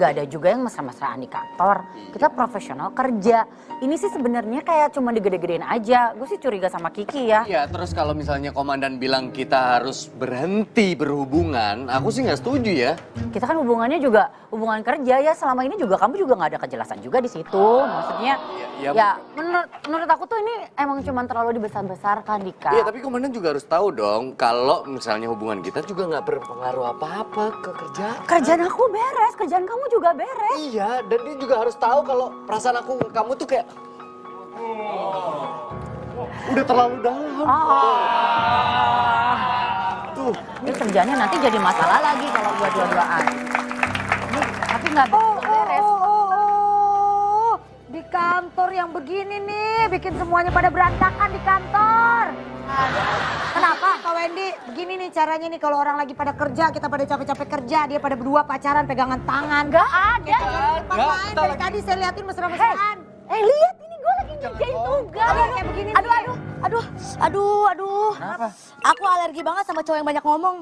Gak ada juga yang mesra-mesraan di kantor. Kita profesional kerja. Ini sih sebenarnya kayak cuma digede-gedein aja. Gue sih curiga sama Kiki ya. Iya, terus kalau misalnya komandan bilang kita harus berhenti berhubungan, aku sih nggak setuju ya. Kita kan hubungannya juga hubungan kerja ya. Selama ini juga kamu juga nggak ada kejelasan juga di situ. Maksudnya ya- ya, menurut menurut aku tuh ini emang cuma terlalu dibesar-besarkan Dika. Iya, tapi komandan juga harus tahu dong kalau misalnya hubungan kita juga nggak berpengaruh apa-apa ke kerjaan. Kerjaan aku beres, kerjaan kamu juga beres. Iya, dan dia juga harus tahu kalau perasaan aku ke kamu tuh kayak udah terlalu dalam. Tuh, Ini kerjanya nanti jadi masalah lagi kalau gua dua-duaan. Tapi nggak beres. Oh, oh, oh. Di kantor yang begini nih, bikin semuanya pada berantakan di kantor. Kenapa? Kak Wendy, begini nih caranya nih kalau orang lagi pada kerja, kita pada capek-capek kerja, dia pada berdua pacaran pegangan tangan. Gak ada. Tempat lain dari tadi saya liatin mesra-mesraan. Eh lihat ini gue lagi ngerjain tugas. Aduh, kayak begini Aduh, aduh, aduh, aduh, aduh. Aku alergi banget sama cowok yang banyak ngomong.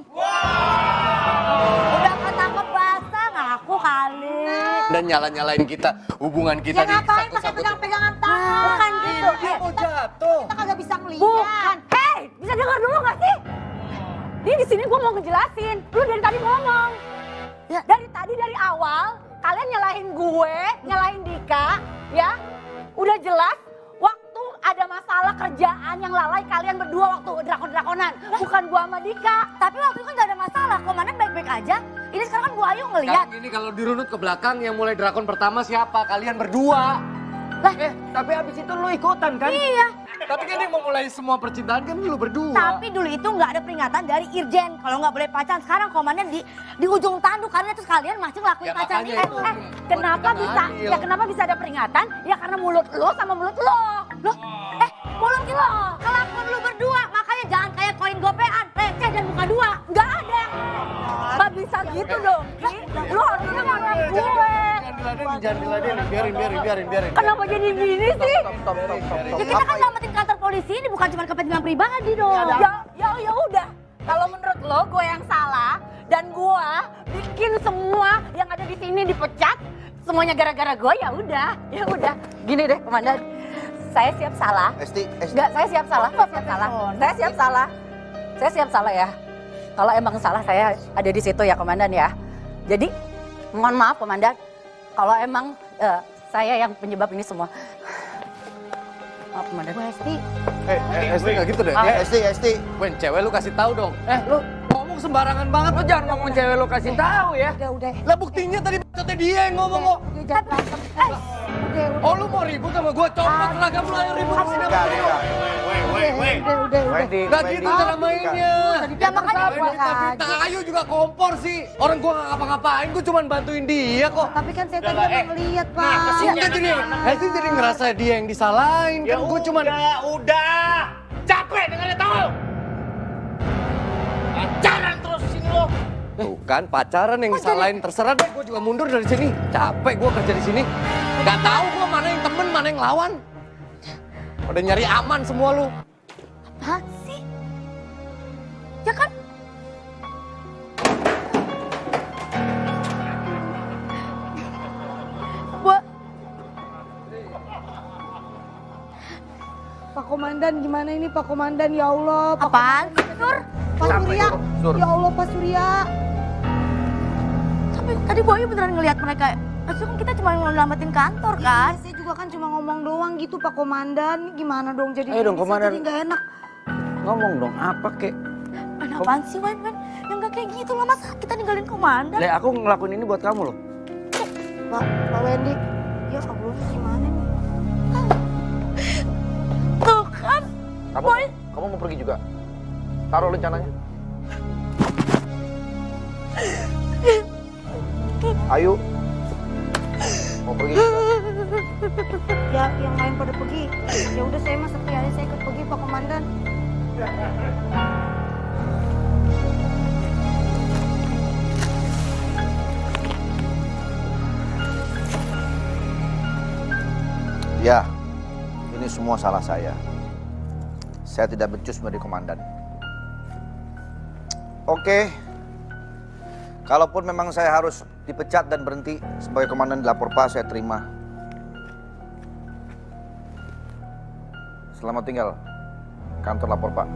Udah ketangkep basah, ngaku kali. dan nyala-nyalain kita, hubungan kita Ya ngapain pakai pegang-pegangan tangan? Bukan gitu. Dia mau jatuh. Kita kagak bisa ngeliat. Bukan. Hei, bisa dengar dulu gak sih? Ini di sini gue mau ngejelasin. Lu dari tadi ngomong. Ya. Dari tadi dari awal kalian nyalahin gue, nyalahin Dika, ya. Udah jelas waktu ada masalah kerjaan yang lalai kalian berdua waktu drakon-drakonan. Bukan gua sama Dika. Tapi waktu itu kan gak ada masalah, komandan baik-baik aja. Ini sekarang kan Bu Ayu ngeliat. Sekarang ini kalau dirunut ke belakang yang mulai drakon pertama siapa? Kalian berdua. Lah. Eh, tapi abis itu lu ikutan kan? Iya. Tapi kan yang memulai semua percintaan kan lu berdua. Tapi dulu itu nggak ada peringatan dari Irjen kalau nggak boleh pacaran. Sekarang komandan di di ujung tanduk karena terus kalian masih ngelakuin Ya, pacaran itu. itu. Eh, kenapa bisa? adil. Ya kenapa bisa ada peringatan? Ya karena mulut lo sama mulut lo. Loh, eh mulut lo, Biarin, biarin, biarin, biarin. Kenapa jadi gini sih? Stop, stop, stop, stop. Ya kita kan selamatin kantor polisi ini bukan cuma kepentingan pribadi dong. Ya, ya, ya udah. Kalau menurut lo gue yang salah dan gue bikin semua yang ada di sini dipecat, semuanya gara-gara gue ya udah, ya udah. Gini deh, komandan. Saya siap salah. Esti, Esti. Enggak, saya siap salah. Saya siap salah. Saya siap salah. Saya siap salah ya. Kalau emang salah saya ada di situ ya, komandan ya. Jadi, mohon maaf, komandan. Kalau emang eh, saya yang penyebab ini semua. Maaf, komandan. Bu Esti, Eh, eh, Esti nggak gitu deh. Eh, Eh, Esti, Esti. Wen, cewek lu kasih tahu dong. Eh, lu ngomong sembarangan banget. Lu jangan ngomong cewek lu kasih tahu ya. udah, udah. Lah buktinya tadi bacotnya dia yang ngomong kok. Udah, jangan berantem. Eh, Udah, udah. Oh lu mau ribut sama gua? Copot seragam lu ayo ribut Enggak, gua. enggak. Udah, udah, udah. Wendy, Nggak Wendy. gitu cara mainnya. Ya makanya Tapi buat Vita Ayu juga kompor sih. Orang gua nggak ngapa-ngapain, gua cuma bantuin dia kok. Tapi kan saya tadi udah ngeliat, Pak. Udah jadi, Hesti jadi ngerasa dia yang disalahin. Kan gua cuma udah, udah. Capek dengarnya tahu. Pacaran terus sini lo. Tuh kan pacaran yang disalahin terserah deh. Gua juga mundur dari sini. Capek gua kerja di sini. Gak tahu gua mana yang temen, mana yang lawan. Udah nyari aman semua lu. Apaan sih? Ya kan Gua Pak Komandan gimana ini Pak Komandan ya Allah. Pak apaan? Sur? Pak Surya. Sur. Ya Allah Pak Surya. Tapi tadi Bu Ayu beneran ngelihat mereka. Maksudnya kan kita cuma nyelamatin kantor kan? Iya, saya juga kan cuma ngomong doang gitu Pak Komandan. Gimana dong jadi Ayo dong, Komandan. jadi nggak enak. Ngomong dong, apa kek? Apaan sih Wen? Wen? Yang gak kayak gitu lah masa kita ninggalin komandan? Le, aku ngelakuin ini buat kamu loh. Pak, Pak Wendy. Ya Allah gimana nih? Tuh kan? Kamu, Boy. kamu mau pergi juga? Taruh rencananya. Ayo. Mau pergi? Ya yang lain pada pergi. Ya udah saya mah sepi aja saya ikut pergi Pak Komandan. Ya, ini semua salah saya. Saya tidak becus menjadi komandan. Oke, kalaupun memang saya harus dipecat dan berhenti sebagai komandan dilapor Pak, saya terima. Selamat tinggal. Kantor lapor Pak.